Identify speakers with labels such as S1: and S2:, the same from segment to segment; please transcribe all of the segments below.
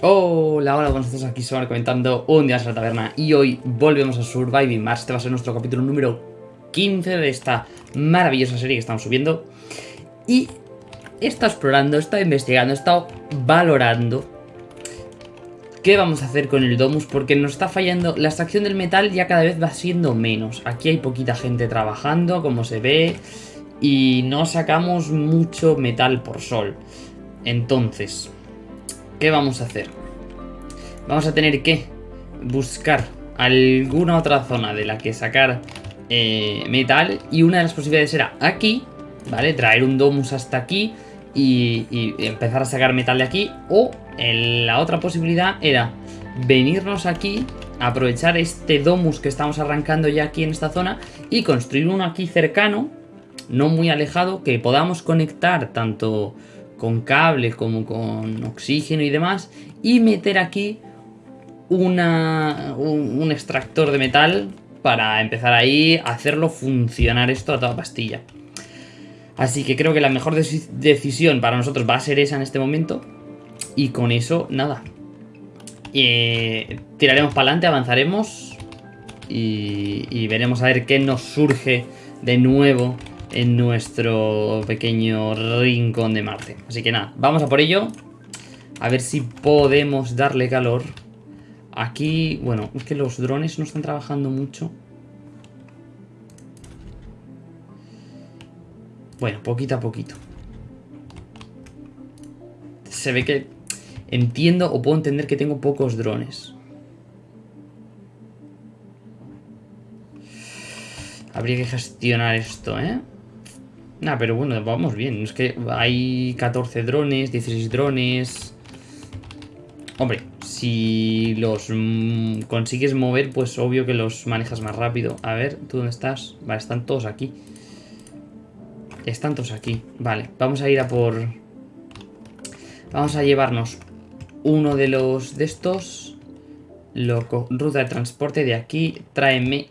S1: Hola, hola, buenos días, aquí Somar comentando un día en la taberna y hoy volvemos a Surviving Mars, este va a ser nuestro capítulo número 15 de esta maravillosa serie que estamos subiendo y he estado explorando, he estado investigando, he estado valorando qué vamos a hacer con el Domus porque nos está fallando, la extracción del metal ya cada vez va siendo menos, aquí hay poquita gente trabajando como se ve y no sacamos mucho metal por sol, entonces... ¿Qué vamos a hacer? Vamos a tener que buscar alguna otra zona de la que sacar eh, metal y una de las posibilidades era aquí, ¿vale? Traer un domus hasta aquí y, y empezar a sacar metal de aquí o la otra posibilidad era venirnos aquí, aprovechar este domus que estamos arrancando ya aquí en esta zona y construir uno aquí cercano, no muy alejado, que podamos conectar tanto con cable como con oxígeno y demás y meter aquí una, un, extractor de metal para empezar ahí a hacerlo funcionar esto a toda pastilla. Así que creo que la mejor decisión para nosotros va a ser esa en este momento. Y con eso, nada. Eh, tiraremos para adelante, avanzaremos. Y, y veremos a ver qué nos surge de nuevo en nuestro pequeño rincón de Marte. Así que nada, vamos a por ello. A ver si podemos darle calor. Aquí, bueno, es que los drones no están trabajando mucho. Bueno, poquito a poquito. Se ve que entiendo o puedo entender que tengo pocos drones. Habría que gestionar esto, ¿eh? Nah, pero bueno, vamos bien. Es que hay 14 drones, 16 drones. Hombre, si los mm, consigues mover, pues obvio que los manejas más rápido. A ver, ¿tú dónde estás? Vale, están todos aquí. Están todos aquí. Vale, vamos a ir a por... Vamos a llevarnos uno de los de estos. Loco, ruta de transporte de aquí. Tráeme...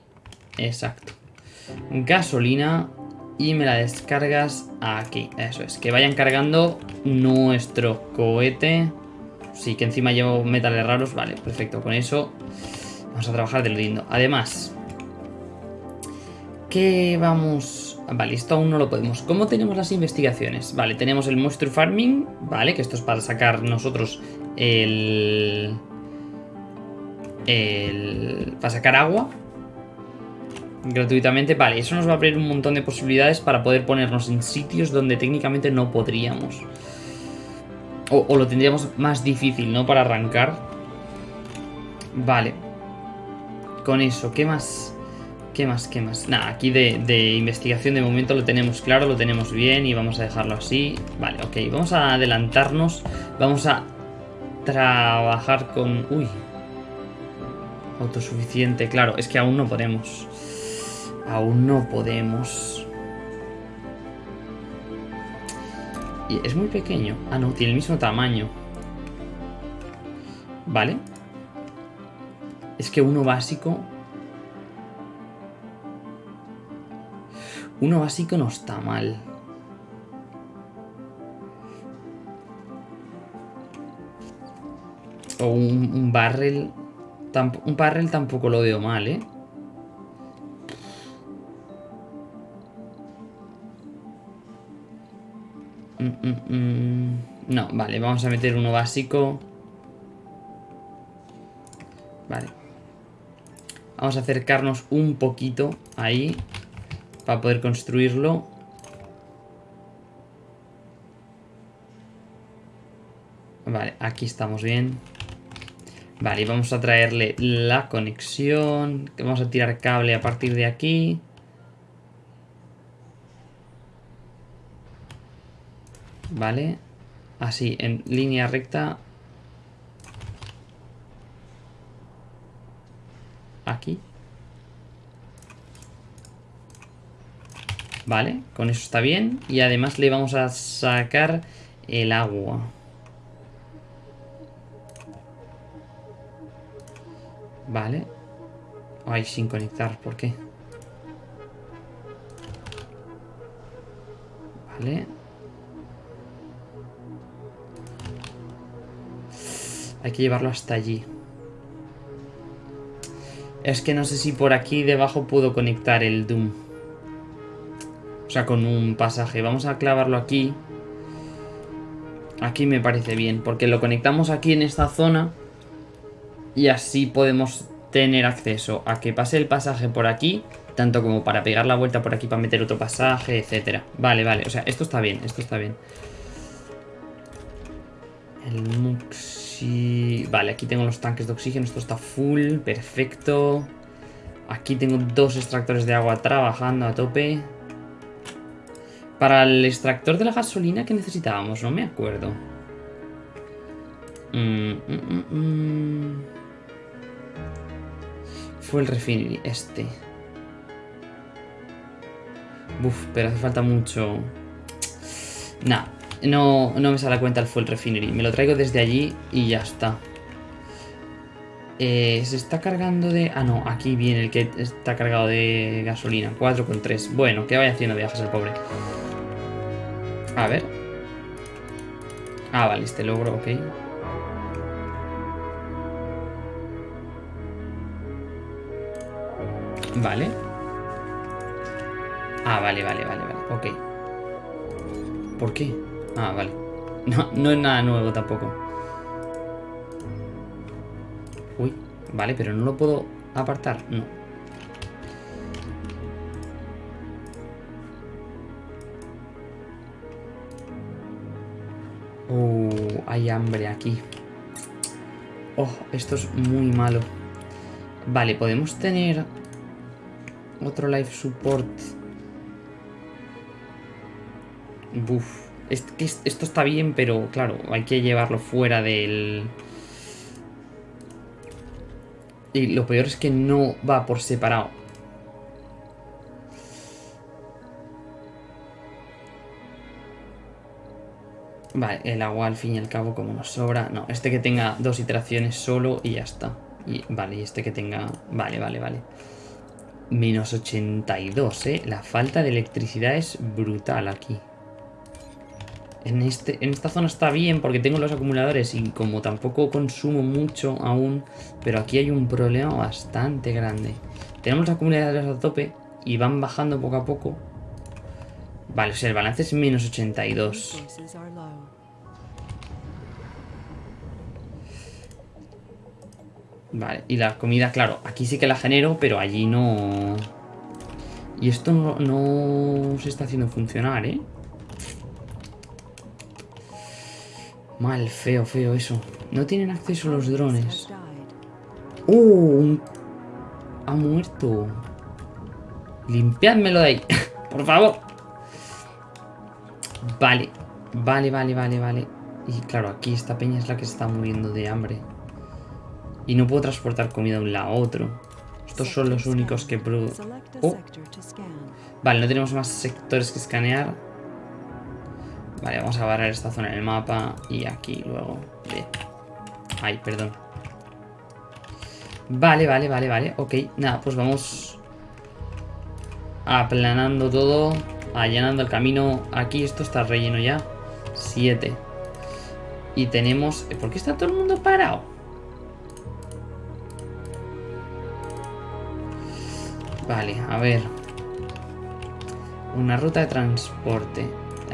S1: Exacto. Gasolina y me la descargas aquí. Eso es, que vayan cargando nuestro cohete. Sí, que encima llevo metales raros. Vale, perfecto. Con eso vamos a trabajar de lo lindo. Además, ¿qué vamos...? Vale, esto aún no lo podemos. ¿Cómo tenemos las investigaciones? Vale, tenemos el Monster Farming, vale, que esto es para sacar nosotros el... el... para sacar agua, gratuitamente. Vale, eso nos va a abrir un montón de posibilidades para poder ponernos en sitios donde técnicamente no podríamos. O, lo tendríamos más difícil, ¿no? Para arrancar. Vale. Con eso, ¿qué más? ¿Qué más? ¿Qué más? Nada, aquí de, de, investigación de momento lo tenemos claro, lo tenemos bien y vamos a dejarlo así. Vale, ok, vamos a adelantarnos. Vamos a trabajar con... Uy. Autosuficiente, claro, es que aún no podemos. Aún no podemos. Y es muy pequeño. Ah, no, tiene el mismo tamaño. Vale. Es que uno básico... Uno básico no está mal. O un, un barrel... Un barrel tampoco lo veo mal, ¿eh? Mm, mm, mm. No, vale, vamos a meter uno básico. Vale. Vamos a acercarnos un poquito ahí para poder construirlo. Vale, aquí estamos bien. Vale, vamos a traerle la conexión. Vamos a tirar cable a partir de aquí. Vale. Así, en línea recta. Aquí. Vale, con eso está bien. Y además le vamos a sacar el agua. Vale. Ay, sin conectar, ¿por qué? Vale. Hay que llevarlo hasta allí. Es que no sé si por aquí debajo puedo conectar el Doom. O sea, con un pasaje. Vamos a clavarlo aquí. Aquí me parece bien, porque lo conectamos aquí en esta zona. Y así podemos tener acceso a que pase el pasaje por aquí. Tanto como para pegar la vuelta por aquí para meter otro pasaje, etcétera. Vale, vale. O sea, esto está bien, esto está bien. El Muxi... Vale, aquí tengo los tanques de oxígeno. Esto está full, perfecto. Aquí tengo dos extractores de agua trabajando a tope. Para el extractor de la gasolina, ¿qué necesitábamos? No me acuerdo. Mm, mm, mm, Fue el refinery, este. Buf, pero hace falta mucho... Nah, no, no me sale a cuenta el fuel refinery. Me lo traigo desde allí y ya está. Eh, se está cargando de... Ah, no, aquí viene el que está cargado de gasolina. 4,3. Bueno, que vaya haciendo viajes el pobre. A ver. Ah, vale, este logro, ok. Vale. Ah, vale, vale, vale, vale, ok. ¿Por qué? Ah, vale. No, no es nada nuevo tampoco. Uy, vale, pero no lo puedo apartar. No. Oh, hay hambre aquí. Oh, esto es muy malo. Vale, podemos tener otro life support. Buf. Esto está bien, pero claro, hay que llevarlo fuera del... Y lo peor es que no va por separado. Vale, el agua al fin y al cabo como nos sobra. No, este que tenga dos iteraciones solo y ya está. Y, vale, y este que tenga... Vale, vale, vale. Menos 82, ¿eh? La falta de electricidad es brutal aquí. En, este, en esta zona está bien porque tengo los acumuladores y como tampoco consumo mucho aún, pero aquí hay un problema bastante grande. Tenemos los acumuladores a tope y van bajando poco a poco. Vale, o sea, el balance es menos 82. Vale, y la comida, claro, aquí sí que la genero, pero allí no... Y esto no, se está haciendo funcionar, ¿eh? Mal, feo, feo eso. No tienen acceso a los drones. ¡Uh! Ha muerto. Limpiádmelo de ahí. Por favor. Vale. Vale, vale, vale, vale. Y claro, aquí esta peña es la que se está muriendo de hambre. Y no puedo transportar comida de un lado a otro. Estos son los únicos que... Oh. Vale, no tenemos más sectores que escanear. Vale, vamos a barrer esta zona en el mapa. Y aquí luego. Ay, perdón. Vale, vale, vale, vale. Ok, nada, pues vamos aplanando todo. Allanando el camino. Aquí esto está relleno ya. Siete. Y tenemos... ¿Por qué está todo el mundo parado? Vale, a ver. Una ruta de transporte.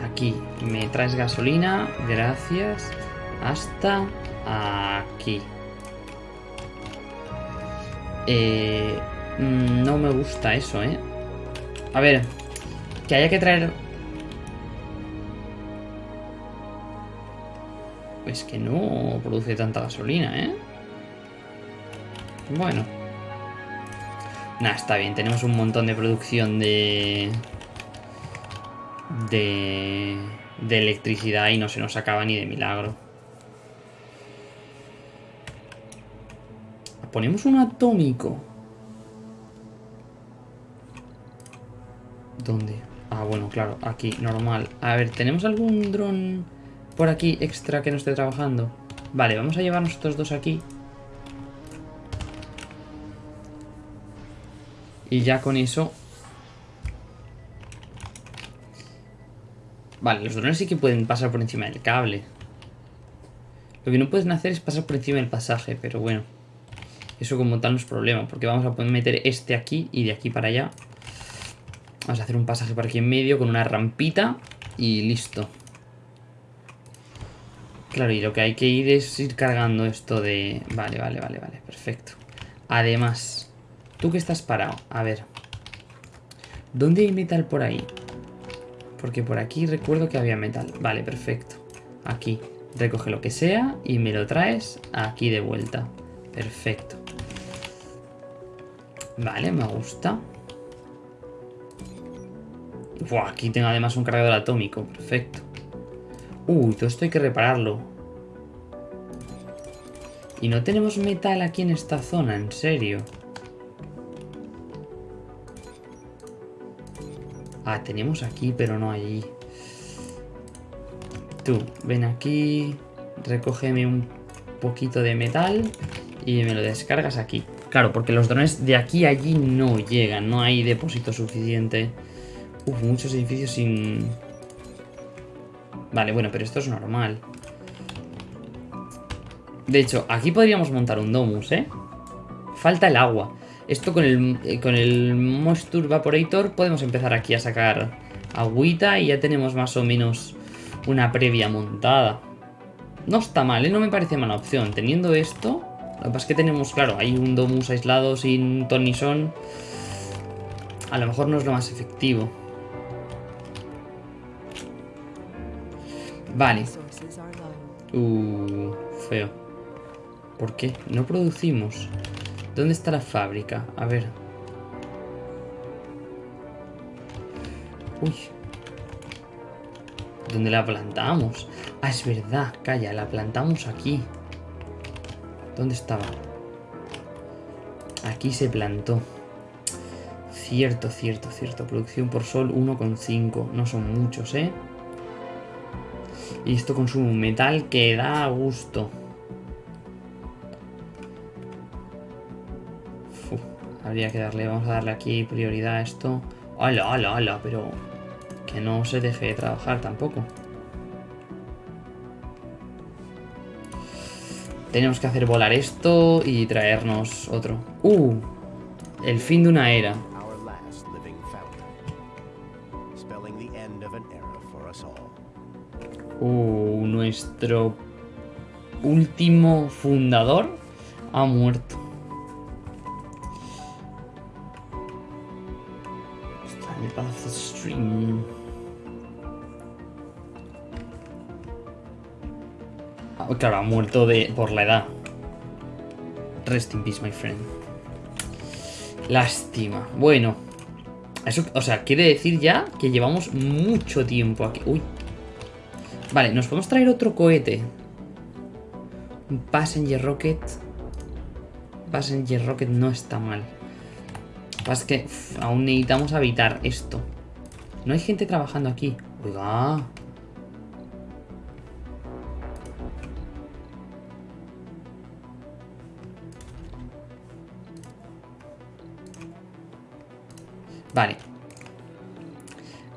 S1: Aquí. Me traes gasolina. Gracias. Hasta aquí. Eh, mm, no me gusta eso, ¿eh? A ver. Que haya que traer... Pues que no produce tanta gasolina, ¿eh? Bueno. Nah, está bien, tenemos un montón de producción de... De... De electricidad y no se nos acaba ni de milagro. Ponemos un atómico. ¿Dónde? Ah, bueno, claro, aquí, normal. A ver, ¿tenemos algún dron por aquí extra que no esté trabajando? Vale, vamos a llevarnos estos dos aquí. Y ya con eso... Vale, los drones sí que pueden pasar por encima del cable. Lo que no pueden hacer es pasar por encima del pasaje, pero bueno. Eso como tal no es problema, porque vamos a poder meter este aquí y de aquí para allá. Vamos a hacer un pasaje por aquí en medio con una rampita y listo. Claro, y lo que hay que ir es ir cargando esto de... Vale, vale, vale, vale, perfecto. Además, tú que estás parado, a ver. ¿Dónde hay metal por ahí? Porque por aquí recuerdo que había metal. Vale, perfecto. Aquí. Recoge lo que sea y me lo traes aquí de vuelta. Perfecto. Vale, me gusta. Buah, aquí tengo además un cargador atómico. Perfecto. Uy, todo esto hay que repararlo. Y no tenemos metal aquí en esta zona, en serio. Ah, tenemos aquí, pero no allí. Tú, ven aquí, recógeme un poquito de metal y me lo descargas aquí. Claro, porque los drones de aquí a allí no llegan, no hay depósito suficiente. Uf, muchos edificios sin... Vale, bueno, pero esto es normal. De hecho, aquí podríamos montar un domus, ¿eh? Falta el agua. Esto con el, eh, con el Moisture Vaporator podemos empezar aquí a sacar agüita y ya tenemos más o menos una previa montada. No está mal, ¿eh? No me parece mala opción. Teniendo esto, lo que pasa es que tenemos, claro, hay un domus aislado sin tonison. A lo mejor no es lo más efectivo. Vale. Uh, feo. ¿Por qué? No producimos. ¿Dónde está la fábrica? A ver. Uy. ¿Dónde la plantamos? Ah, es verdad. Calla, la plantamos aquí. ¿Dónde estaba? Aquí se plantó. Cierto, cierto, cierto. Producción por sol 1,5. No son muchos, ¿eh? Y esto consume un metal que da gusto. Habría que darle, vamos a darle aquí prioridad a esto. ¡Hala, hala, hala! Pero que no se deje de trabajar tampoco. Tenemos que hacer volar esto y traernos otro. ¡Uh! El fin de una era. Uh, nuestro último fundador ha muerto. Claro, ha muerto de, por la edad. Rest in peace, my friend. Lástima. Bueno. Eso, o sea, quiere decir ya que llevamos mucho tiempo aquí. Uy. Vale, nos podemos traer otro cohete. Passenger Rocket. Passenger Rocket no está mal. Pasa que aún necesitamos habitar esto. No hay gente trabajando aquí. Oiga. Vale.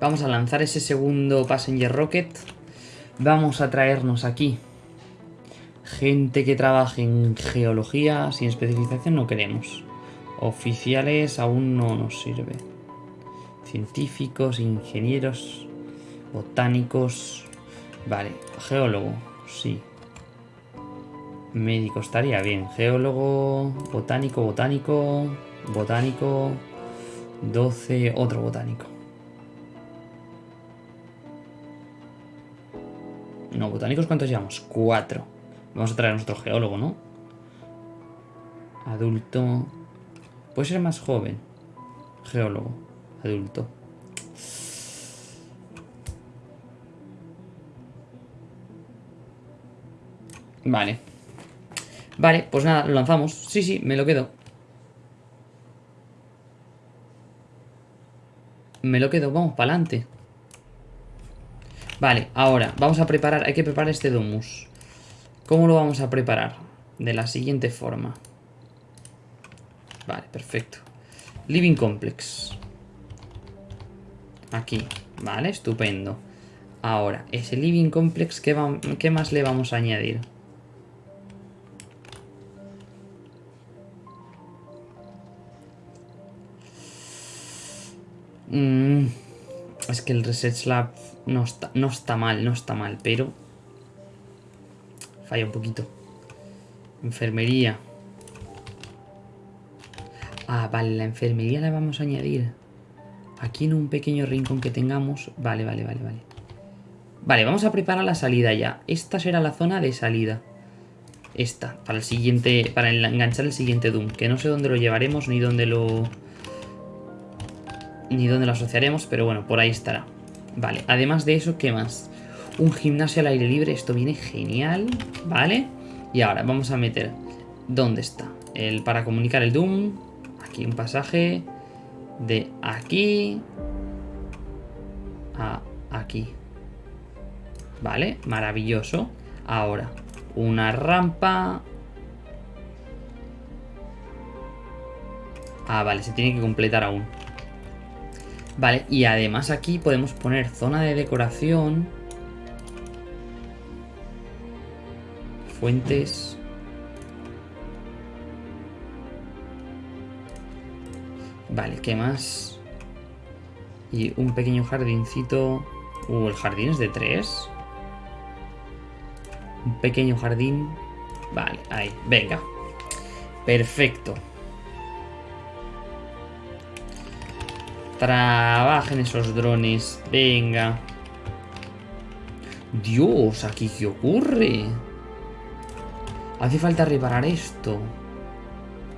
S1: Vamos a lanzar ese segundo Passenger Rocket. Vamos a traernos aquí gente que trabaje en geología sin especialización no queremos. Oficiales aún no nos sirve. Científicos, ingenieros, botánicos... Vale, geólogo, sí. Médico estaría bien. Geólogo, botánico, botánico, botánico... 12, otro botánico. No, botánicos, ¿cuántos llevamos? Cuatro. Vamos a traer a nuestro geólogo, ¿no? Adulto. Puede ser más joven. Geólogo. Adulto. Vale. Vale, pues nada, lo lanzamos. Sí, sí, me lo quedo. Me lo quedo, vamos, para adelante. Vale, ahora, vamos a preparar, hay que preparar este domus. ¿Cómo lo vamos a preparar? De la siguiente forma. Vale, perfecto. Living Complex. Aquí, vale, estupendo. Ahora, ese Living Complex, ¿qué, ¿qué más le vamos a añadir? Es que el Reset Slab no está, no está mal, no está mal, pero... Falla un poquito. Enfermería. Ah, vale, la enfermería la vamos a añadir. Aquí en un pequeño rincón que tengamos. Vale, vale, vale, vale. Vale, vamos a preparar la salida ya. Esta será la zona de salida. Esta, para el siguiente, para enganchar el siguiente Doom. Que no sé dónde lo llevaremos ni dónde lo... Ni dónde lo asociaremos, pero bueno, por ahí estará. Vale, además de eso, ¿qué más? Un gimnasio al aire libre, esto viene genial, ¿vale? Y ahora vamos a meter... ¿Dónde está? El, para comunicar el Doom. Aquí un pasaje de aquí a aquí. Vale, maravilloso. Ahora, una rampa. Ah, vale, se tiene que completar aún. Vale, y además aquí podemos poner zona de decoración. Fuentes. Vale, ¿qué más? Y un pequeño jardincito. Uh, el jardín es de tres. Un pequeño jardín. Vale, ahí, venga. Perfecto. Trabajen esos drones. Venga. Dios, ¿aquí qué ocurre? Hace falta reparar esto.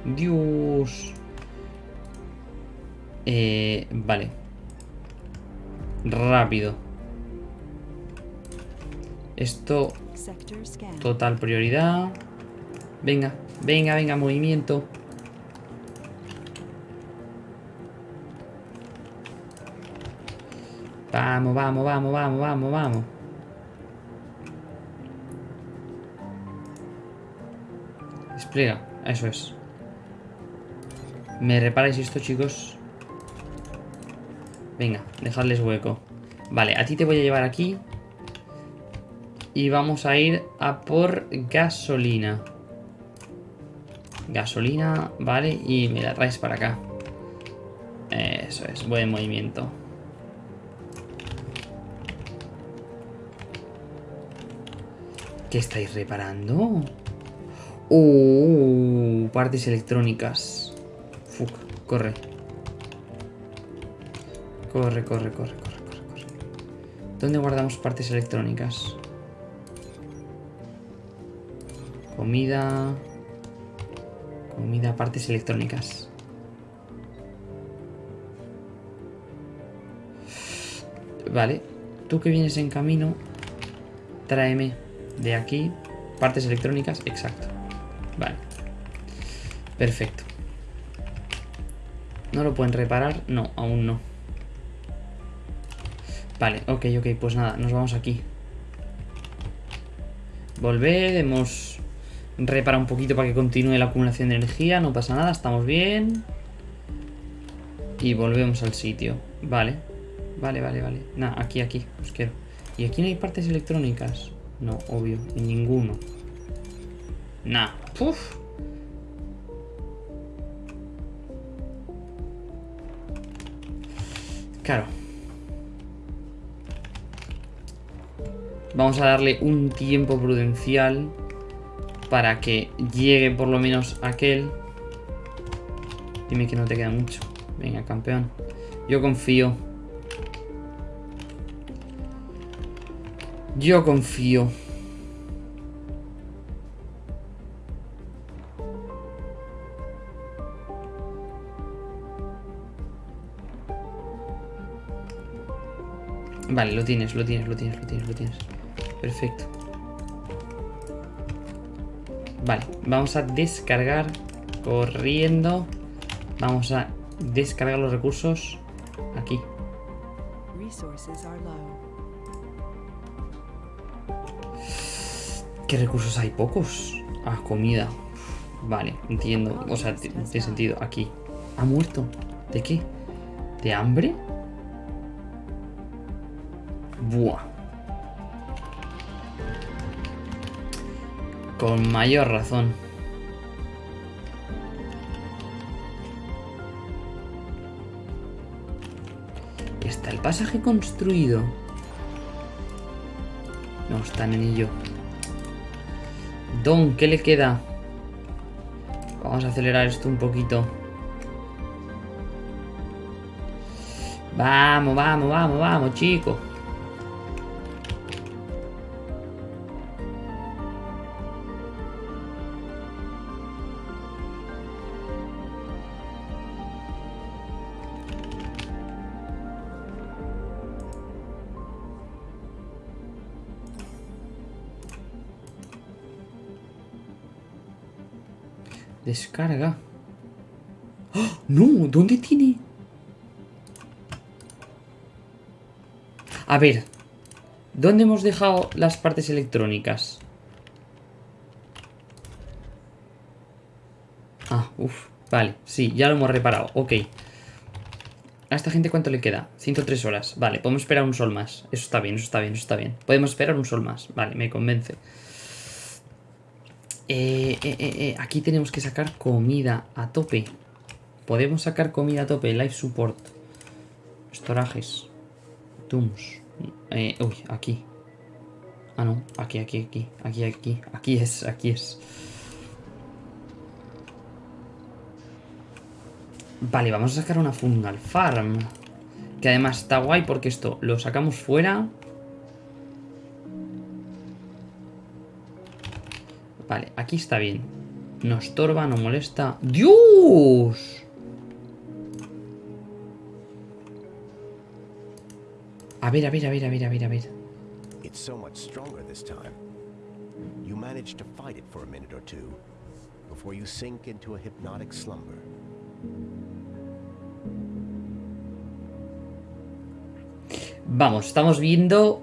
S1: Dios. Eh, vale. Rápido. Esto... Total prioridad. Venga, venga, venga, movimiento. Vamos, vamos, vamos, vamos, vamos, vamos. Despliega, eso es. ¿Me reparáis esto, chicos? Venga, dejadles hueco. Vale, a ti te voy a llevar aquí. Y vamos a ir a por gasolina. Gasolina, vale, y me la traes para acá. Eso es, buen movimiento. ¿Qué estáis reparando? Uh, partes electrónicas. Fuck, corre. Corre, corre, corre, corre, corre, corre. ¿Dónde guardamos partes electrónicas? Comida... Comida, partes electrónicas. Vale. Tú que vienes en camino, tráeme de aquí partes electrónicas. Exacto. Vale. Perfecto. ¿No lo pueden reparar? No, aún no. Vale, ok, ok, pues nada, nos vamos aquí. Volver, hemos reparado un poquito para que continúe la acumulación de energía, no pasa nada, estamos bien. Y volvemos al sitio. Vale, vale, vale, vale. Nada, aquí, aquí, os quiero. ¿Y aquí no hay partes electrónicas? No, obvio, ninguno. Nah, puf. Claro. Vamos a darle un tiempo prudencial para que llegue por lo menos aquel. Dime que no te queda mucho. Venga, campeón. Yo confío. Yo confío. Vale, lo tienes, lo tienes, lo tienes, lo tienes, lo tienes. Perfecto. Vale, vamos a descargar corriendo. Vamos a descargar los recursos aquí. ¿Qué recursos hay? Pocos. Ah, comida. Vale, entiendo. O sea, tiene sentido. Aquí. ¿Ha muerto? ¿De qué? ¿De hambre? Buah. Con mayor razón. Pasaje construido. No, están en ello. ¿Qué le queda? Vamos a acelerar esto un poquito. Vamos, vamos, vamos, vamos, chicos. Descarga. ¡Oh! ¡No! ¿Dónde tiene? A ver. ¿Dónde hemos dejado las partes electrónicas? Ah, uff. Vale, sí, ya lo hemos reparado. Ok. ¿A esta gente cuánto le queda? 103 horas. Vale, podemos esperar un sol más. Eso está bien, eso está bien, eso está bien. Podemos esperar un sol más. Vale, me convence. Eh, eh, eh, aquí tenemos que sacar comida a tope. Podemos sacar comida a tope. Life support. Estorajes. Tooms. uy, aquí. Ah, no. Aquí, aquí, aquí. Aquí, aquí. Aquí es, aquí es. Vale, vamos a sacar una fungal farm. Que además está guay porque esto lo sacamos fuera Vale, aquí está bien. No estorba, no molesta. ¡Dios! A ver, a ver, a ver, a ver, a ver, a ver. It's so much stronger this time. You manage to fight it for a minute or two before you sink into a hypnotic slumber. Vamos, estamos viendo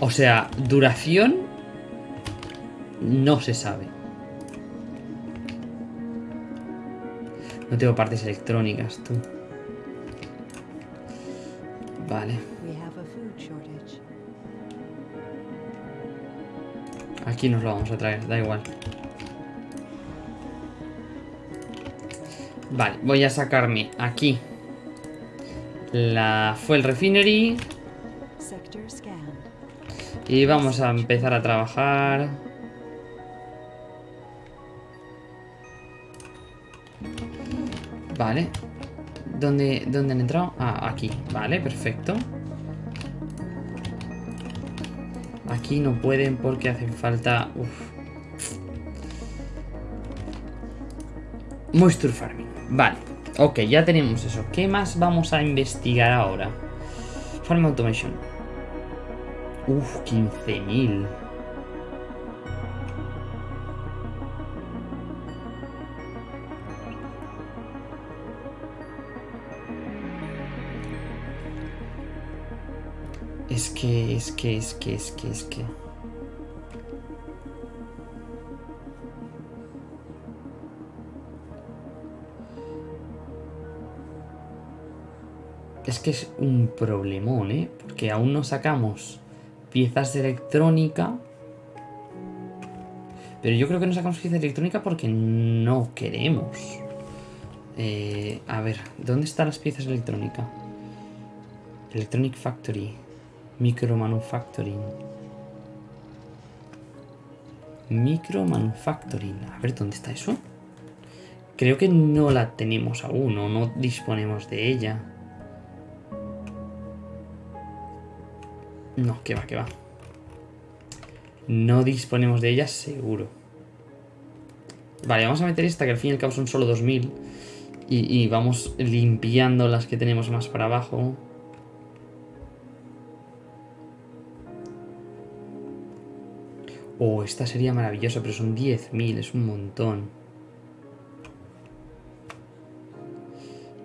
S1: O sea, duración no se sabe. No tengo partes electrónicas, tú. Vale. Aquí nos lo vamos a traer, da igual. Vale, voy a sacarme aquí la Fuel Refinery. Y vamos a empezar a trabajar. Vale. ¿Dónde, ¿Dónde han entrado? Ah, aquí. Vale, perfecto. Aquí no pueden porque hacen falta... Uf. Moisture Farming. Vale. Ok, ya tenemos eso. ¿Qué más vamos a investigar ahora? Farm Automation. Uf, 15.000. Es que, es que, es que, es que, es que... Es que es un problemón, ¿eh? Porque aún no sacamos piezas de electrónica. Pero yo creo que no sacamos piezas de electrónica porque no queremos. Eh, a ver, ¿dónde están las piezas de electrónica? Electronic Factory. Micro Manufacturing. Micro Manufacturing. A ver, ¿dónde está eso? Creo que no la tenemos aún o no disponemos de ella. No, que va, que va. No disponemos de ellas seguro. Vale, vamos a meter esta que al fin y al cabo son solo 2000. Y, y vamos limpiando las que tenemos más para abajo. Oh, esta sería maravillosa, pero son 10.000, es un montón.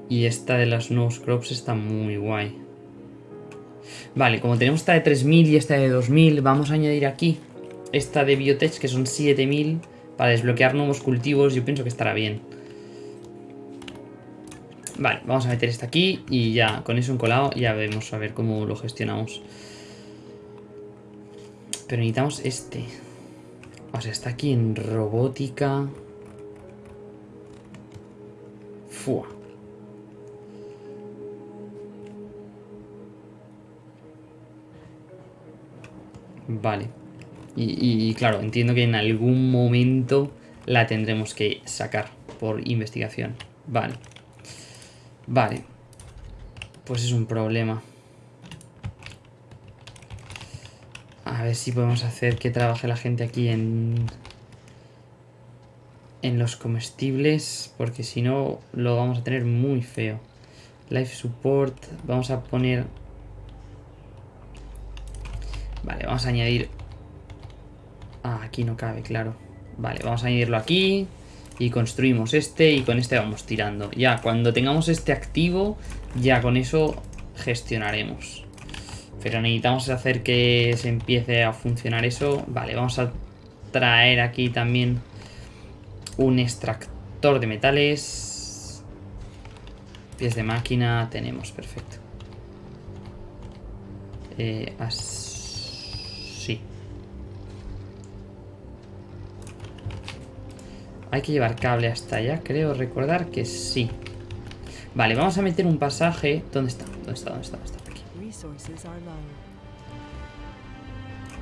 S1: Y esta de las nuevos crops está muy guay. Vale, como tenemos esta de 3000 y esta de 2000, vamos a añadir aquí esta de Biotech, que son 7000, para desbloquear nuevos cultivos. Yo pienso que estará bien. Vale, vamos a meter esta aquí y ya, con eso encolado, ya vemos a ver cómo lo gestionamos. Pero necesitamos este. O sea, está aquí en robótica. Fua. Vale. Y, y, claro, entiendo que en algún momento la tendremos que sacar por investigación. Vale. Vale. Pues es un problema. A ver si podemos hacer que trabaje la gente aquí en... En los comestibles, porque si no lo vamos a tener muy feo. Life Support, vamos a poner... Vale, vamos a añadir... Ah, aquí no cabe, claro. Vale, vamos a añadirlo aquí. Y construimos este y con este vamos tirando. Ya, cuando tengamos este activo, ya con eso gestionaremos. Pero necesitamos hacer que se empiece a funcionar eso. Vale, vamos a traer aquí también un extractor de metales. Pies de máquina tenemos, perfecto. Eh, así. Hay que llevar cable hasta allá, creo recordar que sí. Vale, vamos a meter un pasaje. ¿Dónde está? ¿Dónde está? ¿Dónde está? ¿Dónde está?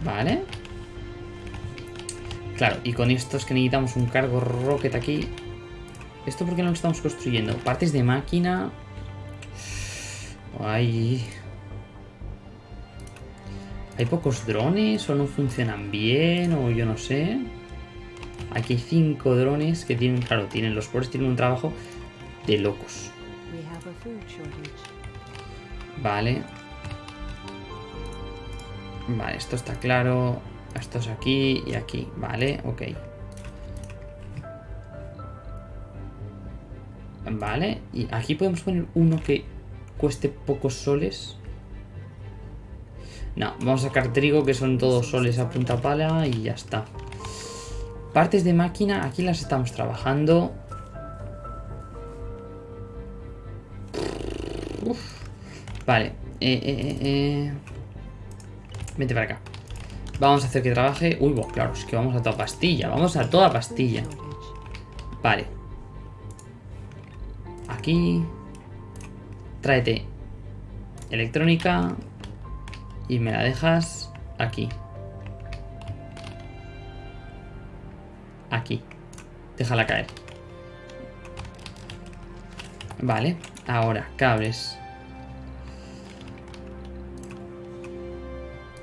S1: Vale. Claro, y con estos que necesitamos un cargo rocket aquí. ¿Esto por qué no lo estamos construyendo? Partes de máquina. Ay. ¿Hay pocos drones o no funcionan bien o yo no sé? Aquí hay cinco drones que tienen, claro, tienen los pobres tienen un trabajo de locos. Vale. Vale, esto está claro. Esto es aquí y aquí. Vale, ok. Vale, y aquí podemos poner uno que cueste pocos soles. No, vamos a sacar trigo que son todos soles a punta pala y ya está. Partes de máquina, aquí las estamos trabajando. Vale. Eh, eh, eh, eh. Para acá. Vamos a hacer que trabaje. Uy, bueno, claro, es que vamos a toda pastilla. Vamos a toda pastilla. Vale. Aquí. Tráete electrónica. Y me la dejas aquí. Aquí. Déjala caer. Vale. Ahora, cables.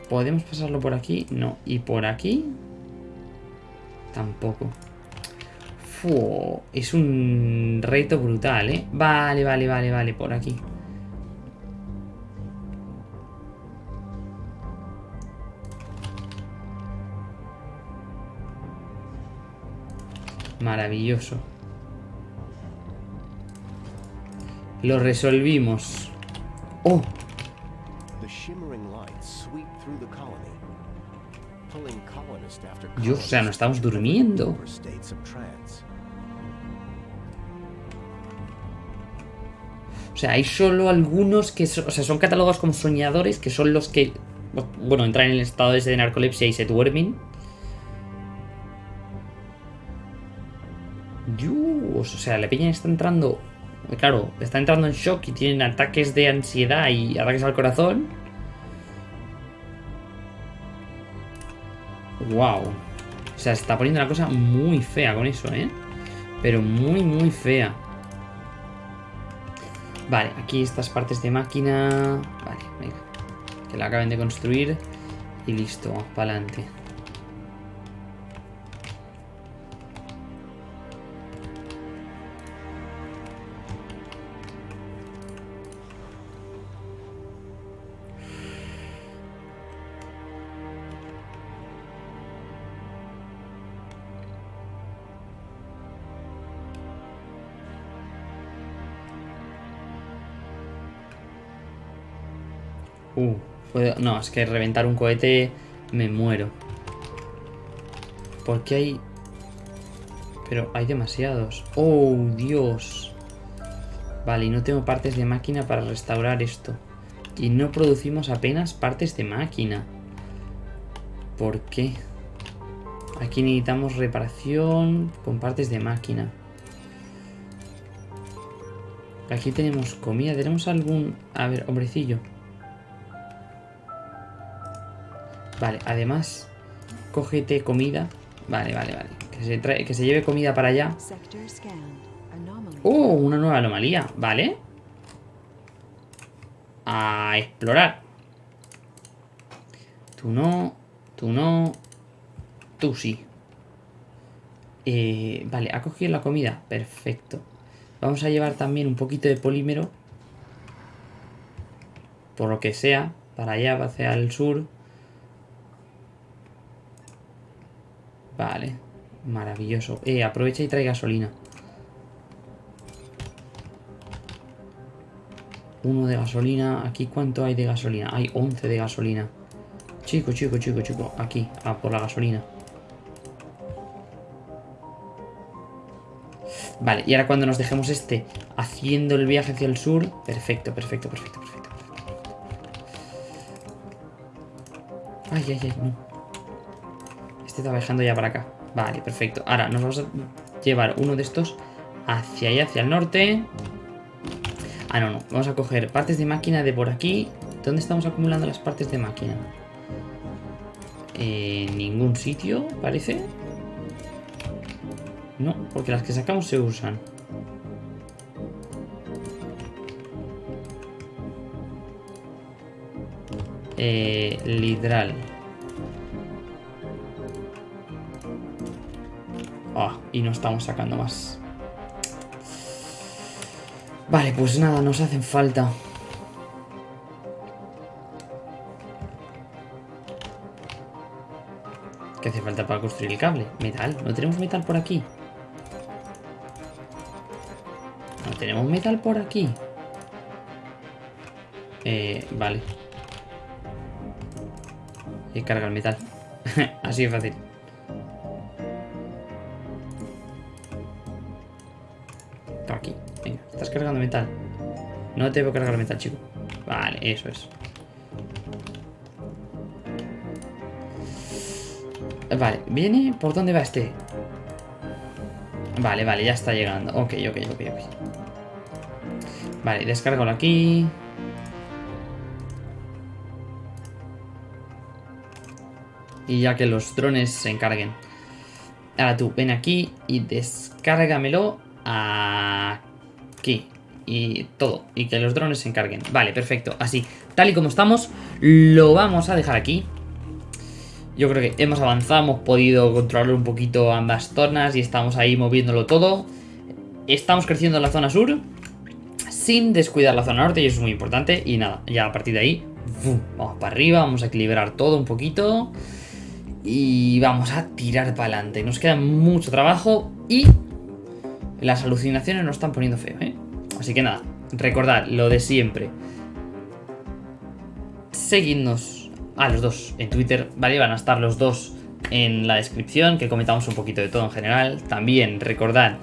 S1: ¿Podemos pasarlo por aquí? No. ¿Y por aquí? Tampoco. es un reto brutal, ¿eh? Vale, vale, vale, vale, por aquí. Maravilloso. Lo resolvimos. ¡Oh! Dios, o sea, no estamos durmiendo. O sea, hay solo algunos que o sea, son catalogados como soñadores, que son los que, bueno, entran en el estado de narcolepsia y se duermen. O sea, la peña está entrando, claro, está entrando en shock y tienen ataques de ansiedad y ataques al corazón. Wow. O sea, se está poniendo la cosa muy fea con eso, ¿eh? Pero muy, muy fea. Vale, aquí estas partes de máquina... Vale, venga. Que la acaben de construir. Y listo, para adelante. Uh, no, es que reventar un cohete me muero. Porque hay... Pero hay demasiados. ¡Oh, Dios! Vale, y no tengo partes de máquina para restaurar esto. Y no producimos apenas partes de máquina. ¿Por qué? Aquí necesitamos reparación con partes de máquina. Aquí tenemos comida. ¿Tenemos algún...? A ver, hombrecillo. Vale, además, cógete comida. Vale, vale, vale. Que se, trae, que se lleve comida para allá. ¡Oh! Una nueva anomalía. Vale. A explorar. Tú no. Tú no. Tú sí. Eh, vale, ha cogido la comida. Perfecto. Vamos a llevar también un poquito de polímero. Por lo que sea. Para allá, hacia el sur. Vale. Maravilloso. Eh, aprovecha y trae gasolina. Uno de gasolina. Aquí, ¿cuánto hay de gasolina? Hay 11 de gasolina. Chico, chico, chico, chico. Aquí, a por la gasolina. Vale, y ahora cuando nos dejemos este haciendo el viaje hacia el sur... Perfecto, perfecto, perfecto, perfecto. Ay, ay, ay, no. Este está viajando ya para acá. Vale, perfecto. Ahora nos vamos a llevar uno de estos hacia allá, hacia el norte. Ah, no, no. Vamos a coger partes de máquina de por aquí. ¿Dónde estamos acumulando las partes de máquina? En ningún sitio, parece. No, porque las que sacamos se usan. Eh, lidral. Y no estamos sacando más. Vale, pues nada, nos hacen falta. ¿Qué hace falta para construir el cable? Metal. ¿No tenemos metal por aquí? ¿No tenemos metal por aquí? Eh, vale. Y carga el metal. Así de fácil. Metal. No te debo cargar metal, chico. Vale, eso es. Vale, ¿viene? ¿Por dónde va este? Vale, vale, ya está llegando. Ok, ok, ok, ok. Vale, descárgalo aquí. Y ya que los drones se encarguen. Ahora tú, ven aquí y descárgamelo aquí y todo. Y que los drones se encarguen. Vale, perfecto. Así, tal y como estamos, lo vamos a dejar aquí. Yo creo que hemos avanzado, hemos podido controlar un poquito ambas zonas y estamos ahí moviéndolo todo. Estamos creciendo en la zona sur sin descuidar la zona norte y eso es muy importante. Y nada, ya a partir de ahí, vamos para arriba, vamos a equilibrar todo un poquito. Y vamos a tirar para adelante. Nos queda mucho trabajo y las alucinaciones nos están poniendo feo, ¿eh? Así que nada, recordad lo de siempre. Seguidnos a los dos en Twitter, ¿vale? Van a estar los dos en la descripción, que comentamos un poquito de todo en general. También recordad,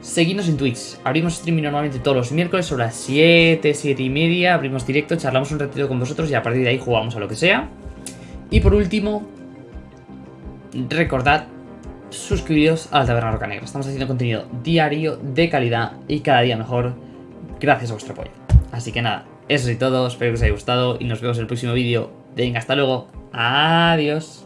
S1: seguidnos en Twitch. Abrimos streaming normalmente todos los miércoles sobre las 7, 7 y media. Abrimos directo, charlamos un ratito con vosotros y a partir de ahí jugamos a lo que sea. Y por último, recordad suscribiros a la Taberna Roca Negra. Estamos haciendo contenido diario, de calidad y cada día mejor gracias a vuestro apoyo. Así que nada, eso es todo, espero que os haya gustado y nos vemos en el próximo vídeo. Venga, hasta luego. Adiós.